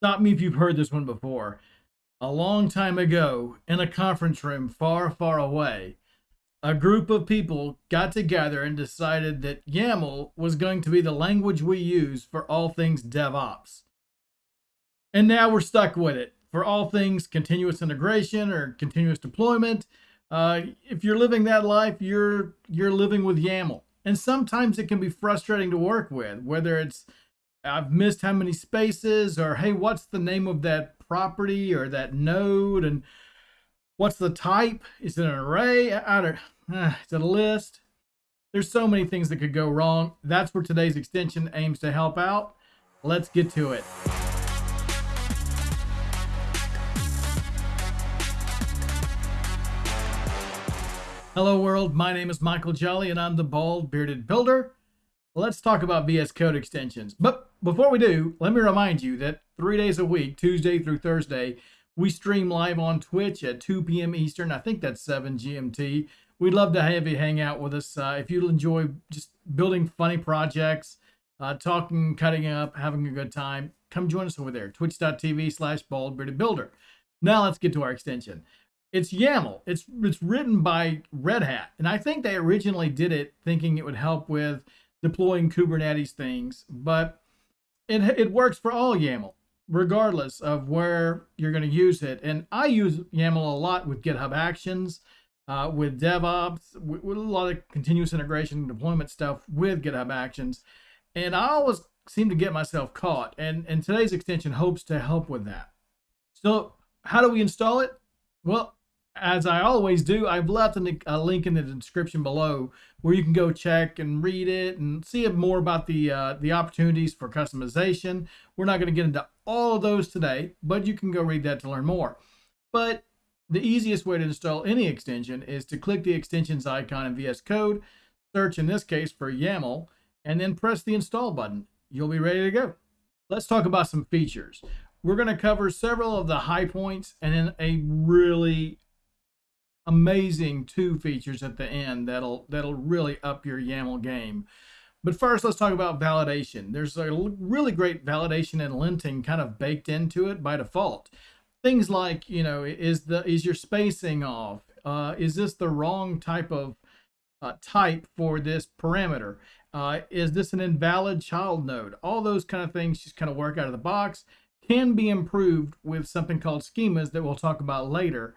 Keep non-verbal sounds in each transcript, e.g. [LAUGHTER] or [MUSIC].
Stop me if you've heard this one before. A long time ago, in a conference room far, far away, a group of people got together and decided that YAML was going to be the language we use for all things DevOps. And now we're stuck with it for all things continuous integration or continuous deployment. Uh, if you're living that life, you're you're living with YAML. And sometimes it can be frustrating to work with, whether it's I've missed how many spaces, or hey, what's the name of that property or that node, and what's the type? Is it an array? I don't. Uh, is it a list? There's so many things that could go wrong. That's where today's extension aims to help out. Let's get to it. Hello world, my name is Michael Jolly and I'm the Bald Bearded Builder let's talk about VS Code extensions. But before we do, let me remind you that three days a week, Tuesday through Thursday, we stream live on Twitch at 2 p.m. Eastern. I think that's 7 GMT. We'd love to have you hang out with us. Uh, if you enjoy just building funny projects, uh, talking, cutting up, having a good time, come join us over there. Twitch.tv slash baldbeardedbuilder. Now let's get to our extension. It's YAML. It's it's written by Red Hat, and I think they originally did it thinking it would help with deploying Kubernetes things, but it, it works for all YAML, regardless of where you're going to use it. And I use YAML a lot with GitHub Actions, uh, with DevOps, with, with, a lot of continuous integration and deployment stuff with GitHub Actions. And I always seem to get myself caught. And, and today's extension hopes to help with that. So how do we install it? Well, as I always do, I've left a link in the description below where you can go check and read it and see more about the uh, the opportunities for customization. We're not going to get into all of those today, but you can go read that to learn more. But the easiest way to install any extension is to click the extensions icon in VS Code, search in this case for YAML, and then press the install button. You'll be ready to go. Let's talk about some features. We're going to cover several of the high points and then a really amazing two features at the end that'll that'll really up your YAML game. But first, let's talk about validation. There's a really great validation and linting kind of baked into it by default. Things like, you know, is the is your spacing off? Uh, is this the wrong type of uh, type for this parameter? Uh, is this an invalid child node? All those kind of things just kind of work out of the box. Can be improved with something called schemas that we'll talk about later.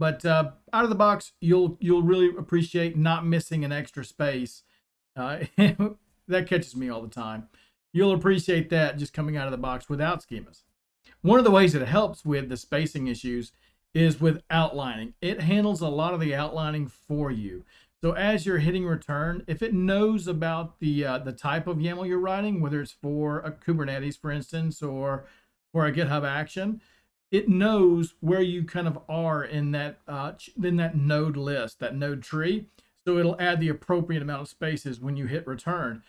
But uh, out of the box, you'll you'll really appreciate not missing an extra space. Uh, [LAUGHS] that catches me all the time. You'll appreciate that just coming out of the box without schemas. One of the ways it helps with the spacing issues is with outlining. It handles a lot of the outlining for you. So as you're hitting return, if it knows about the uh, the type of YAML you're writing, whether it's for a Kubernetes, for instance, or for a GitHub action, it knows where you kind of are in that uh, in that node list, that node tree. So it'll add the appropriate amount of spaces when you hit return.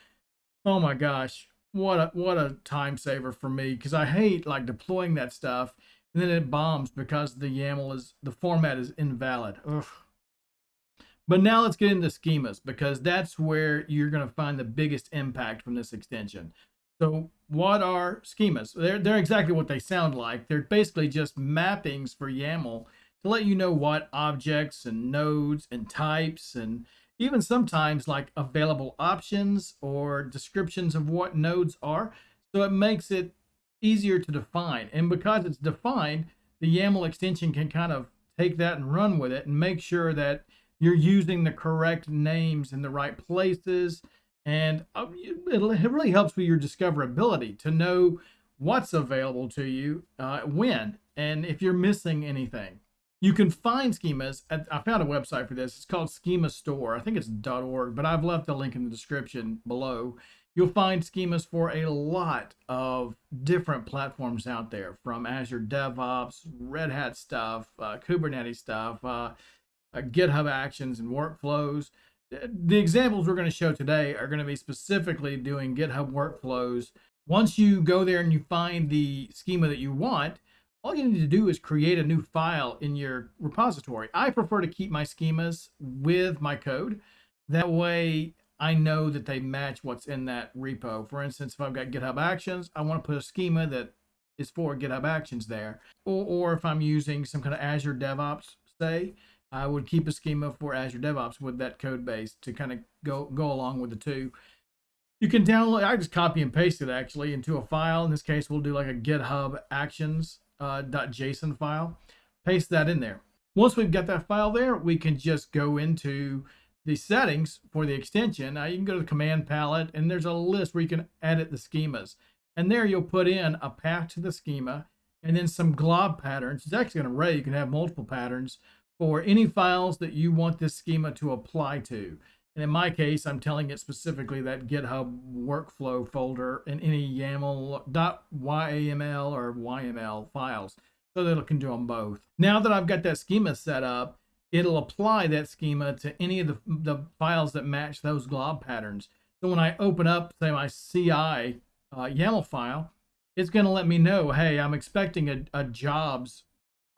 Oh my gosh, what a what a time saver for me because I hate like deploying that stuff and then it bombs because the YAML is the format is invalid. Ugh. But now let's get into schemas because that's where you're going to find the biggest impact from this extension. So what are schemas? They're, they're exactly what they sound like. They're basically just mappings for YAML to let you know what objects and nodes and types and even sometimes like available options or descriptions of what nodes are. So it makes it easier to define. And because it's defined, the YAML extension can kind of take that and run with it and make sure that you're using the correct names in the right places and uh, it really helps with your discoverability to know what's available to you uh, when and if you're missing anything. You can find schemas. At, I found a website for this. It's called Schema Store. I think it's .org, but I've left a link in the description below. You'll find schemas for a lot of different platforms out there, from Azure DevOps, Red Hat stuff, uh, Kubernetes stuff, uh, uh GitHub Actions and workflows the examples we're going to show today are going to be specifically doing GitHub workflows. Once you go there and you find the schema that you want, all you need to do is create a new file in your repository. I prefer to keep my schemas with my code. That way I know that they match what's in that repo. For instance, if I've got GitHub Actions, I want to put a schema that is for GitHub Actions there. Or, or if I'm using some kind of Azure DevOps, say, I would keep a schema for Azure DevOps with that code base to kind of go go along with the two. You can download, I just copy and paste it actually into a file. In this case, we'll do like a GitHub Actions uh, .json file. Paste that in there. Once we've got that file there, we can just go into the settings for the extension. Now you can go to the command palette and there's a list where you can edit the schemas. And there you'll put in a path to the schema and then some glob patterns. It's actually an array. You can have multiple patterns for any files that you want this schema to apply to. And in my case, I'm telling it specifically that GitHub workflow folder in any YAML, .yaml or YML files so that it can do them both. Now that I've got that schema set up, it'll apply that schema to any of the, the files that match those glob patterns. So when I open up, say, my CI uh, YAML file, it's going to let me know, hey, I'm expecting a, a jobs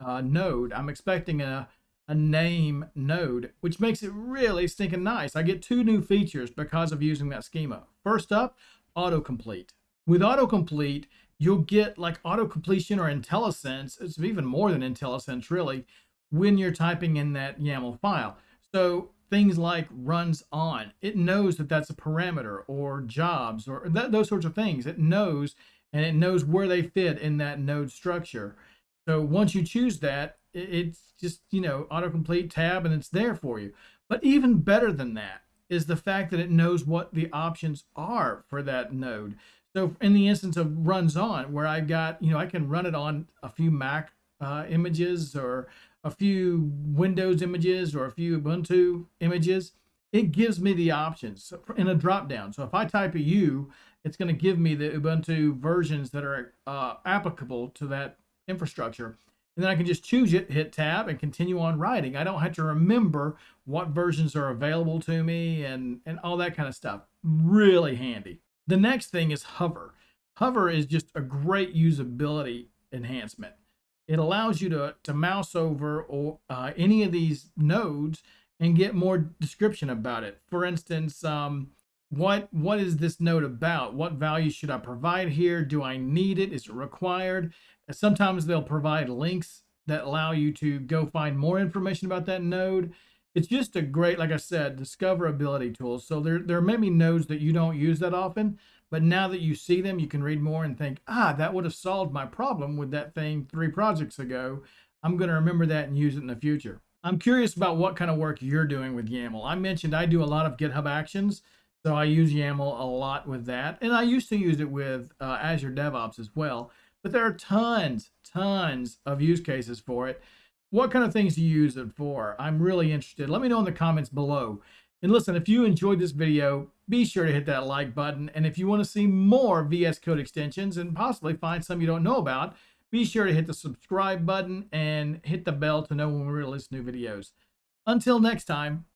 uh, node. I'm expecting a, a name node, which makes it really stinking nice. I get two new features because of using that schema. First up, autocomplete. With autocomplete, you'll get like auto completion or IntelliSense. It's even more than IntelliSense, really, when you're typing in that YAML file. So things like runs on, it knows that that's a parameter or jobs or that, those sorts of things. It knows and it knows where they fit in that node structure. So once you choose that, it's just, you know, autocomplete tab and it's there for you. But even better than that is the fact that it knows what the options are for that node. So in the instance of runs on, where i've got, you know, I can run it on a few Mac uh, images or a few Windows images or a few Ubuntu images, it gives me the options in a drop down. So if I type a U, it's going to give me the Ubuntu versions that are uh, applicable to that infrastructure. And then I can just choose it, hit tab, and continue on writing. I don't have to remember what versions are available to me and, and all that kind of stuff. Really handy. The next thing is hover. Hover is just a great usability enhancement. It allows you to, to mouse over or uh, any of these nodes and get more description about it. For instance, um, what what is this node about? What value should I provide here? Do I need it? Is it required? Sometimes they'll provide links that allow you to go find more information about that node it's just a great, like I said, discoverability tool. So there, there may be nodes that you don't use that often, but now that you see them, you can read more and think, ah, that would have solved my problem with that thing three projects ago. I'm going to remember that and use it in the future. I'm curious about what kind of work you're doing with YAML. I mentioned I do a lot of GitHub Actions, so I use YAML a lot with that. And I used to use it with uh, Azure DevOps as well. But there are tons, tons of use cases for it. What kind of things do you use it for? I'm really interested. Let me know in the comments below. And listen, if you enjoyed this video, be sure to hit that like button. And if you want to see more VS Code extensions and possibly find some you don't know about, be sure to hit the subscribe button and hit the bell to know when we release new videos. Until next time,